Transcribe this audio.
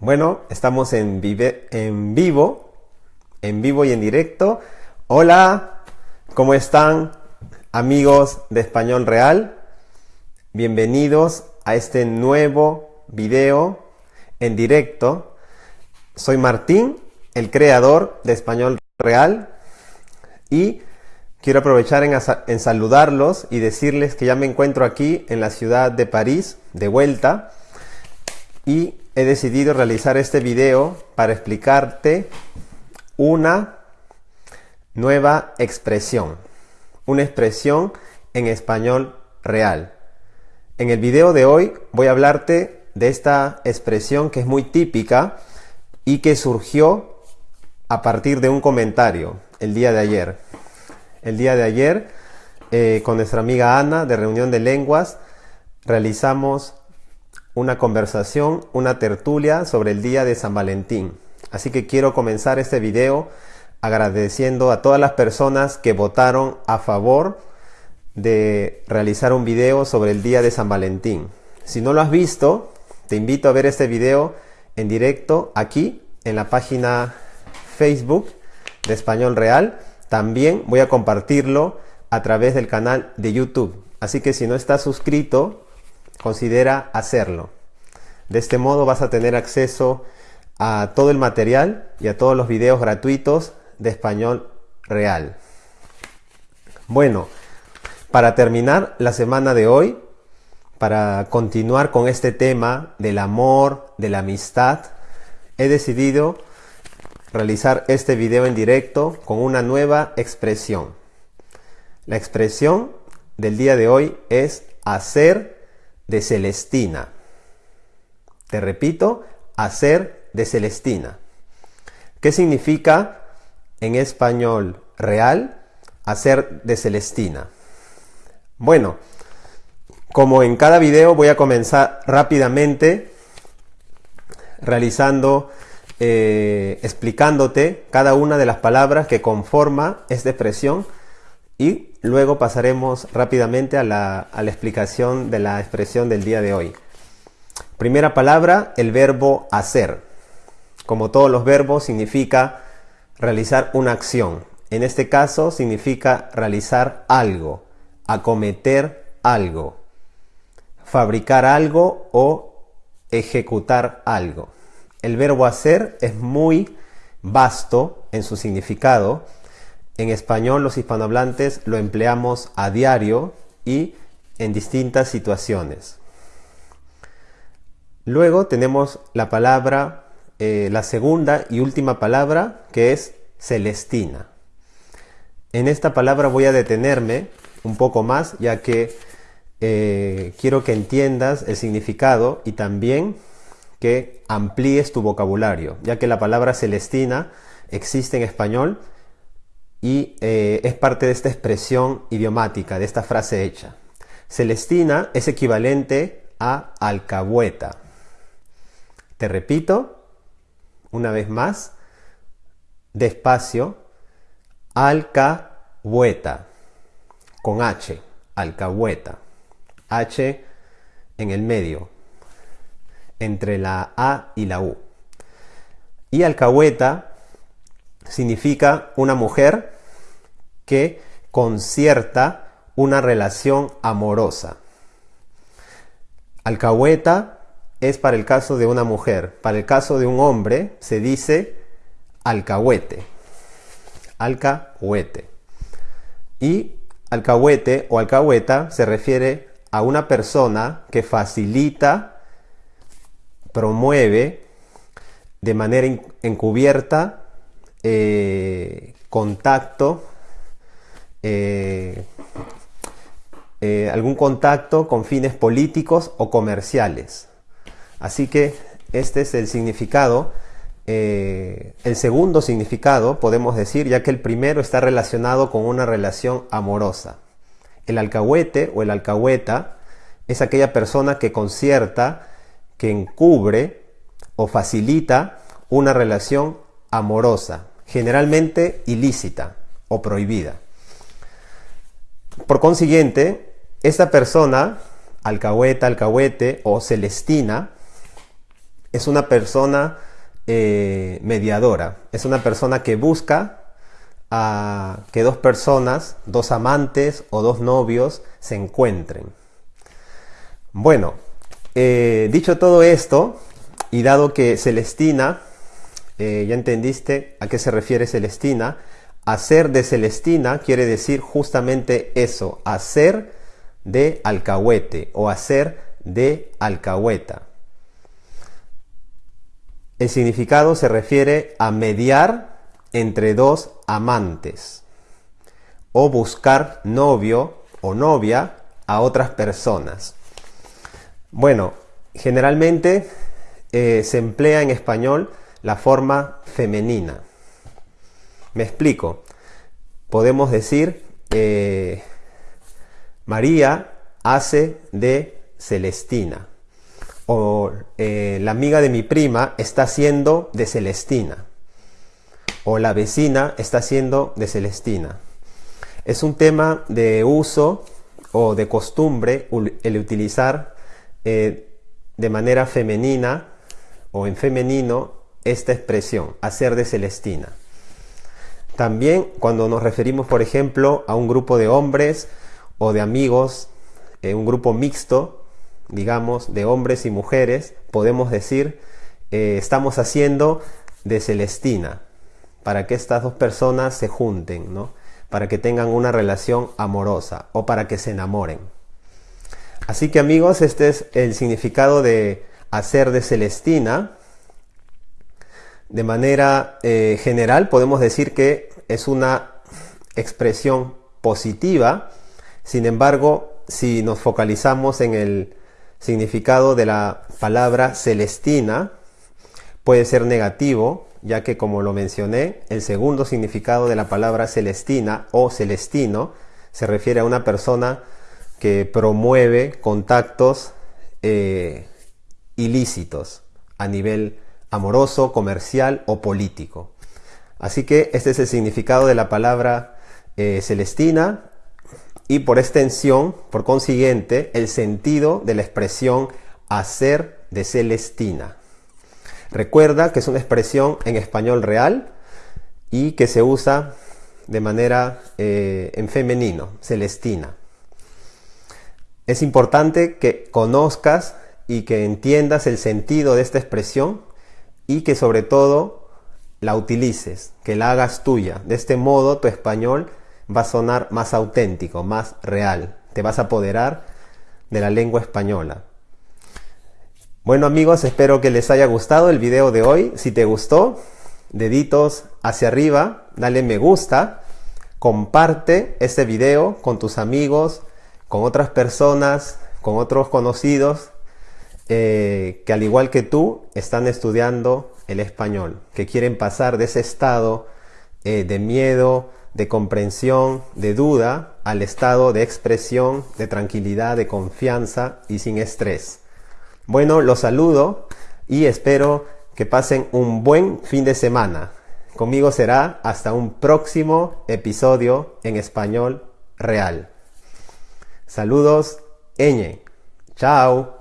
Bueno, estamos en, vivo, en vivo y en directo. Hola, ¿cómo están amigos de Español Real? Bienvenidos a este nuevo video en directo. Soy Martín, el creador de Español Real y quiero aprovechar en, en saludarlos y decirles que ya me encuentro aquí en la ciudad de París, de vuelta, y he decidido realizar este video para explicarte una nueva expresión, una expresión en español real. En el video de hoy voy a hablarte de esta expresión que es muy típica y que surgió a partir de un comentario el día de ayer. El día de ayer, eh, con nuestra amiga Ana de Reunión de Lenguas, realizamos una conversación, una tertulia sobre el día de San Valentín. Así que quiero comenzar este video agradeciendo a todas las personas que votaron a favor de realizar un video sobre el día de San Valentín. Si no lo has visto, te invito a ver este video en directo aquí en la página Facebook de Español Real. También voy a compartirlo a través del canal de YouTube. Así que si no estás suscrito, considera hacerlo. De este modo vas a tener acceso a todo el material y a todos los videos gratuitos de español real. Bueno, para terminar la semana de hoy, para continuar con este tema del amor, de la amistad, he decidido realizar este video en directo con una nueva expresión. La expresión del día de hoy es hacer de Celestina. Te repito, hacer de Celestina. ¿Qué significa en español real hacer de Celestina? Bueno, como en cada video voy a comenzar rápidamente realizando, eh, explicándote cada una de las palabras que conforma esta expresión y luego pasaremos rápidamente a la, a la explicación de la expresión del día de hoy. Primera palabra, el verbo hacer. Como todos los verbos, significa realizar una acción. En este caso, significa realizar algo, acometer algo, fabricar algo o ejecutar algo. El verbo hacer es muy vasto en su significado en español los hispanohablantes lo empleamos a diario y en distintas situaciones. Luego tenemos la palabra, eh, la segunda y última palabra que es celestina. En esta palabra voy a detenerme un poco más ya que eh, quiero que entiendas el significado y también que amplíes tu vocabulario, ya que la palabra celestina existe en español y eh, es parte de esta expresión idiomática, de esta frase hecha. Celestina es equivalente a alcahueta. Te repito, una vez más, despacio, alcahueta, con H, alcahueta. H en el medio, entre la A y la U. Y alcahueta significa una mujer que concierta una relación amorosa. Alcahueta es para el caso de una mujer. Para el caso de un hombre se dice alcahuete. Alcahuete. Y alcahuete o alcahueta se refiere a una persona que facilita, promueve de manera encubierta eh, contacto, eh, eh, algún contacto con fines políticos o comerciales. Así que este es el significado. el segundo significado, podemos decir, ya que el primero está relacionado con una relación amorosa. El alcahuete o el alcahueta es aquella persona que concierta, que encubre o facilita una relación amorosa, generalmente ilícita o prohibida. Por consiguiente, esta persona, alcahueta, alcahuete o celestina, es una persona eh, mediadora, es una persona que busca a que dos personas, dos amantes o dos novios se encuentren. Bueno, eh, dicho todo esto, y dado que Celestina, eh, ya entendiste a qué se refiere Celestina, hacer de Celestina quiere decir justamente eso, hacer de alcahuete o hacer de alcahueta. El significado se refiere a mediar entre dos amantes o buscar novio o novia a otras personas. Bueno, generalmente eh, se emplea en español la forma femenina. Me explico. Podemos decir, eh, María hace de Celestina. O eh, la amiga de mi prima está haciendo de Celestina. O la vecina está haciendo de Celestina. Es un tema de uso o de costumbre el utilizar de manera femenina o en femenino esta expresión, hacer de Celestina. También cuando nos referimos, por ejemplo, a un grupo de hombres o de amigos, en un grupo mixto, digamos, de hombres y mujeres, podemos decir, eh, estamos haciendo de Celestina, para que estas dos personas se junten, ¿no? para que tengan una relación amorosa o para que se enamoren. Así que amigos, este es el significado de hacer de Celestina. De manera eh, general podemos decir que es una expresión positiva, sin embargo, si nos focalizamos en el significado de la palabra celestina, puede ser negativo, ya que como lo mencioné, el segundo significado de la palabra celestina o celestino se refiere a una persona que promueve contactos eh, ilícitos a nivel amoroso, comercial o político. Así que este es el significado de la palabra eh, celestina y por extensión, por consiguiente, el sentido de la expresión hacer de celestina. Recuerda que es una expresión en español real y que se usa de manera eh, en femenino, celestina. Es importante que conozcas y que entiendas el sentido de esta expresión y que sobre todo la utilices, que la hagas tuya. De este modo tu español va a sonar más auténtico, más real. Te vas a apoderar de la lengua española. Bueno amigos, espero que les haya gustado el video de hoy. Si te gustó, deditos hacia arriba, dale me gusta, comparte este video con tus amigos, con otras personas, con otros conocidos eh, que al igual que tú están estudiando el español, que quieren pasar de ese estado eh, de miedo, de comprensión, de duda, al estado de expresión, de tranquilidad, de confianza y sin estrés. Bueno, los saludo y espero que pasen un buen fin de semana. Conmigo será hasta un próximo episodio en español real. Saludos, Eñe. Chao.